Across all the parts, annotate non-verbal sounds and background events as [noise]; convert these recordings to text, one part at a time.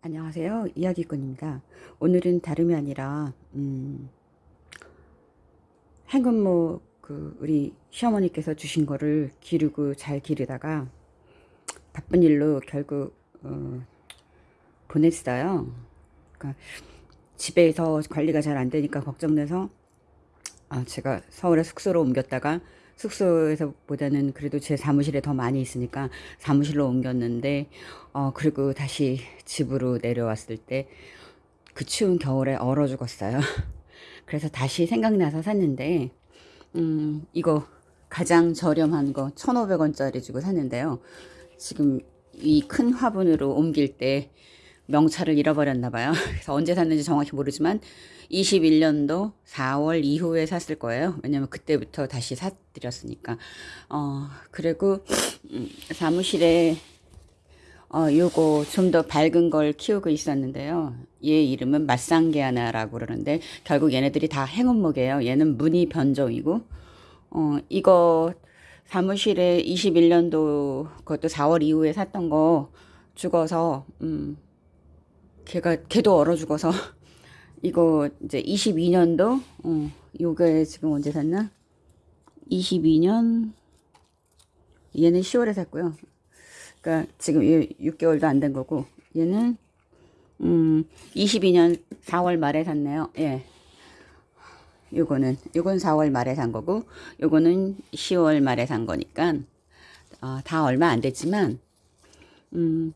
안녕하세요. 이야기꾼입니다. 오늘은 다름이 아니라 음, 행운모 그 우리 시어머니께서 주신 거를 기르고 잘 기르다가 바쁜 일로 결국 어, 보냈어요. 그러니까 집에서 관리가 잘 안 되니까 걱정돼서 아, 제가 서울에 숙소로 옮겼다가 숙소에서 보다는 그래도 제 사무실에 더 많이 있으니까 사무실로 옮겼는데 어 그리고 다시 집으로 내려왔을 때 그 추운 겨울에 얼어 죽었어요. [laughs] 그래서 다시 생각나서 샀는데 음 이거 가장 저렴한 거 1,500원짜리 주고 샀는데요. 지금 이 큰 화분으로 옮길 때 명찰을 잃어버렸나 봐요. [laughs] 그래서 언제 샀는지 정확히 모르지만 21년도 4월 이후에 샀을 거예요. 왜냐면 그때부터 다시 사드렸으니까. 어, 그리고 음, 사무실에 어, 요거 좀 더 밝은 걸 키우고 있었는데요. 얘 이름은 맛상게하나라고 그러는데 결국 얘네들이 다 행운목이에요. 얘는 무늬 변종이고 어, 이거 사무실에 21년도 그것도 4월 이후에 샀던 거 죽어서 음, 걔가 걔도 얼어 죽어서 [laughs] 이거 이제 22년도 어 요게 지금 언제 샀나? 22년 얘는 10월에 샀고요. 그러니까 지금 6개월도 안 된 거고 얘는 음 22년 4월 말에 샀네요. 예. 요거는 요건 4월 말에 산 거고 요거는 10월 말에 산 거니까 어, 다 얼마 안 됐지만 음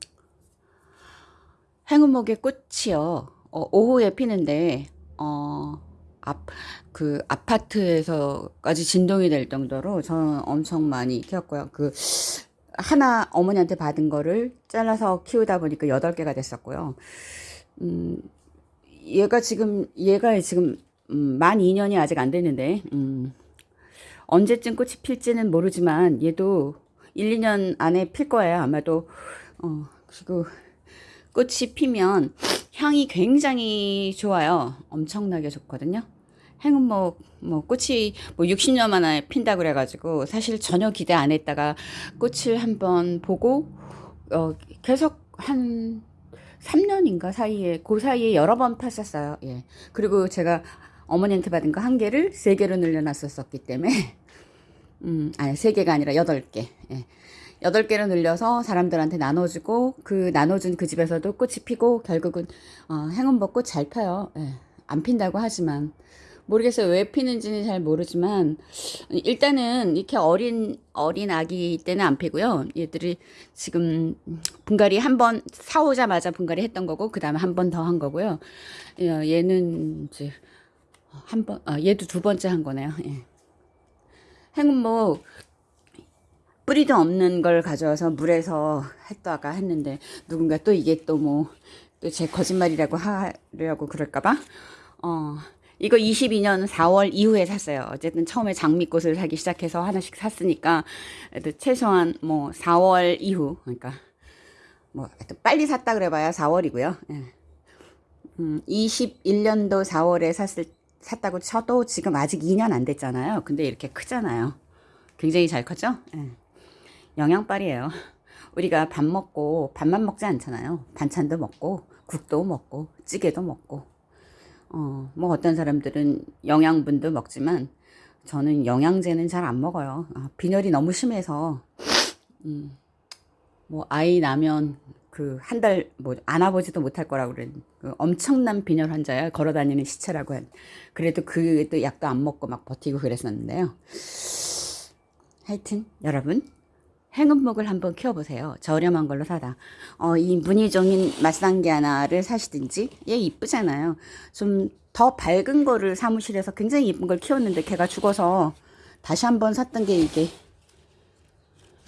행운목의 꽃이요. 어, 오후에 피는데 어, 앞, 그 아파트에서까지 진동이 될 정도로 저는 엄청 많이 키웠고요. 그 하나 어머니한테 받은 거를 잘라서 키우다 보니까 여덟 개가 됐었고요. 음, 얘가 지금 얘가 지금 음, 만 2년이 아직 안 됐는데 음, 언제쯤 꽃이 필지는 모르지만 얘도 1, 2년 안에 필 거예요. 아마도 어, 그리고 꽃이 피면 향이 굉장히 좋아요. 엄청나게 좋거든요. 행운목 뭐 꽃이 뭐 60년 만에 핀다 그래 가지고 사실 전혀 기대 안 했다가 꽃을 한번 보고 어 계속 한 3년인가 사이에 그 사이에 여러 번 폈었어요. 예. 그리고 제가 어머니한테 받은 거 한 개를 세 개로 늘려놨었기 때문에 [laughs] 음 아니 세 개가 아니라 여덟 개. 예. 여덟 개로 늘려서 사람들한테 나눠주고 그 나눠준 그 집에서도 꽃이 피고 결국은 어, 행운벚꽃 잘 펴요. 예, 안 핀다고 하지만 모르겠어요. 왜 피는지는 잘 모르지만 일단은 이렇게 어린 어린 아기 때는 안 피고요. 얘들이 지금 분갈이 한 번 사오자마자 분갈이 했던 거고 그 다음에 한 번 더 한 거고요. 어, 얘는 이제 한 번, 아, 얘도 두 번째 한 거네요. 예. 행운목 뿌리도 없는 걸 가져와서 물에서 했다가 했는데 누군가 또 이게 또 뭐 또 제 거짓말이라고 하려고 그럴까봐 어 이거 22년 4월 이후에 샀어요. 어쨌든 처음에 장미꽃을 사기 시작해서 하나씩 샀으니까 최소한 뭐 4월 이후 그러니까 뭐 빨리 샀다 그래봐야 4월이고요. 예. 음, 21년도 4월에 샀을 샀다고 쳐도 지금 아직 2년 안 됐잖아요. 근데 이렇게 크잖아요. 굉장히 잘 컸죠? 예. 영양빨이에요. 우리가 밥 먹고 밥만 먹지 않잖아요. 반찬도 먹고 국도 먹고 찌개도 먹고 어, 뭐 어떤 사람들은 영양분도 먹지만 저는 영양제는 잘 안 먹어요. 아, 빈혈이 너무 심해서 음, 뭐 아이 나면 그 한 달 뭐 안아보지도 못할 거라고 그래. 그 엄청난 빈혈 환자야. 걸어다니는 시체라고 한. 그래도 그도 약도 안 먹고 막 버티고 그랬었는데요. 하여튼 여러분 행운목을 한번 키워보세요. 저렴한 걸로 사다. 어, 이 무늬종인 맛상기 하나를 사시든지 얘 이쁘잖아요. 좀 더 밝은 거를 사무실에서 굉장히 이쁜 걸 키웠는데 걔가 죽어서 다시 한번 샀던 게 이게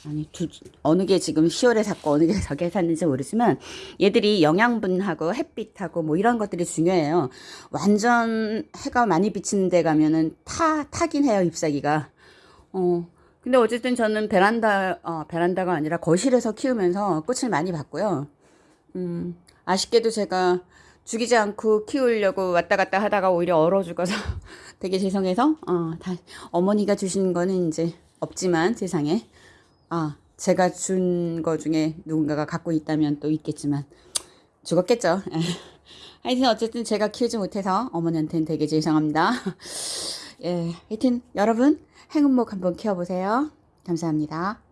아니 두, 어느 게 지금 10월에 샀고 어느 게 [laughs] 저게 샀는지 모르지만 얘들이 영양분하고 햇빛하고 뭐 이런 것들이 중요해요. 완전 해가 많이 비치는 데 가면은 타 타긴 해요 잎사귀가. 어 근데 어쨌든 저는 베란다, 어, 베란다가 아니라 거실에서 키우면서 꽃을 많이 봤고요. 음, 아쉽게도 제가 죽이지 않고 키우려고 왔다 갔다 하다가 오히려 얼어 죽어서 [laughs] 되게 죄송해서, 어, 다, 어머니가 주신 거는 이제 없지만 세상에, 아, 제가 준 거 중에 누군가가 갖고 있다면 또 있겠지만, 죽었겠죠. [laughs] 하여튼 어쨌든 제가 키우지 못해서 어머니한테는 되게 죄송합니다. [laughs] 예, 하여튼 여러분 행운목 한번 키워보세요. 감사합니다.